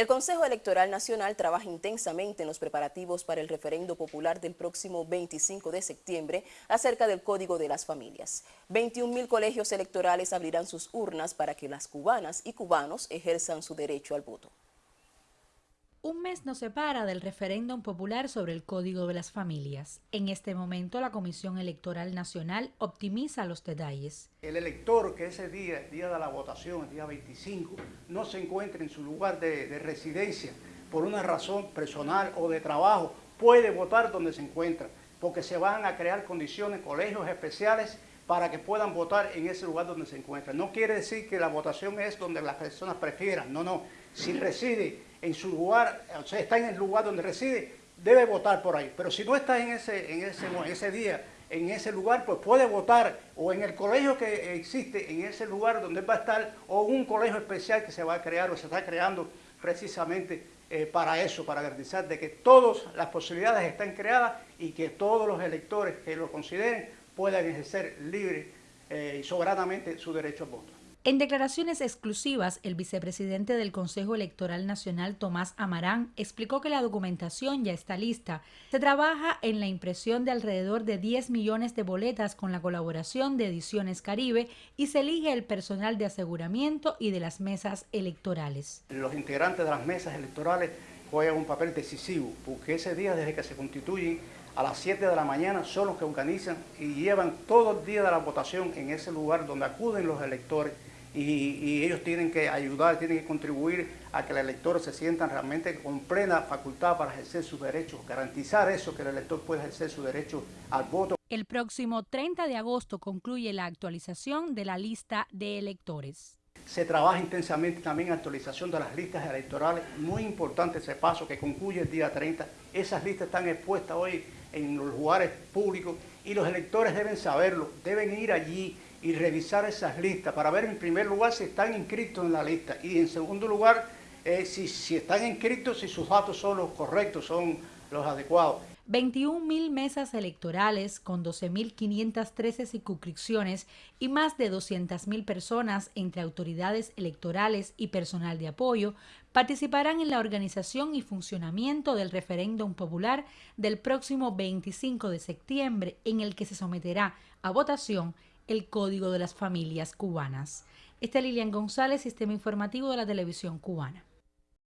El Consejo Electoral Nacional trabaja intensamente en los preparativos para el referendo popular del próximo 25 de septiembre acerca del Código de las Familias. 21 mil colegios electorales abrirán sus urnas para que las cubanas y cubanos ejerzan su derecho al voto. Un mes nos separa del referéndum popular sobre el Código de las Familias. En este momento la Comisión Electoral Nacional optimiza los detalles. El elector que ese día, el día de la votación, el día 25, no se encuentre en su lugar de, de residencia por una razón personal o de trabajo, puede votar donde se encuentra, porque se van a crear condiciones, colegios especiales para que puedan votar en ese lugar donde se encuentran. No quiere decir que la votación es donde las personas prefieran, no, no. Si reside en su lugar, o sea, está en el lugar donde reside, debe votar por ahí. Pero si no está en ese, en ese, ese día, en ese lugar, pues puede votar o en el colegio que existe, en ese lugar donde va a estar, o un colegio especial que se va a crear o se está creando precisamente eh, para eso, para garantizar de que todas las posibilidades están creadas y que todos los electores que lo consideren puedan ejercer libre eh, y soberanamente su derecho al voto. En declaraciones exclusivas, el vicepresidente del Consejo Electoral Nacional, Tomás Amarán, explicó que la documentación ya está lista. Se trabaja en la impresión de alrededor de 10 millones de boletas con la colaboración de Ediciones Caribe y se elige el personal de aseguramiento y de las mesas electorales. Los integrantes de las mesas electorales juegan un papel decisivo, porque ese día desde que se constituyen a las 7 de la mañana son los que organizan y llevan todo el día de la votación en ese lugar donde acuden los electores y, ellos tienen que ayudar, tienen que contribuir a que los electores se sientan realmente con plena facultad para ejercer sus derechos, garantizar eso, que el elector pueda ejercer su derecho al voto. El próximo 30 de agosto concluye la actualización de la lista de electores. Se trabaja intensamente también actualización de las listas electorales, muy importante ese paso que concluye el día 30. Esas listas están expuestas hoy en los lugares públicos y los electores deben saberlo, deben ir allí y revisar esas listas para ver en primer lugar si están inscritos en la lista y en segundo lugar eh, si, si están inscritos, si sus datos son los correctos, son los adecuados. 21 mil mesas electorales con 12.513 circunscripciones y más de 200.000 personas entre autoridades electorales y personal de apoyo participarán en la organización y funcionamiento del referéndum popular del próximo 25 de septiembre en el que se someterá a votación el Código de las Familias Cubanas. Esta es Lilian González, Sistema Informativo de la Televisión Cubana.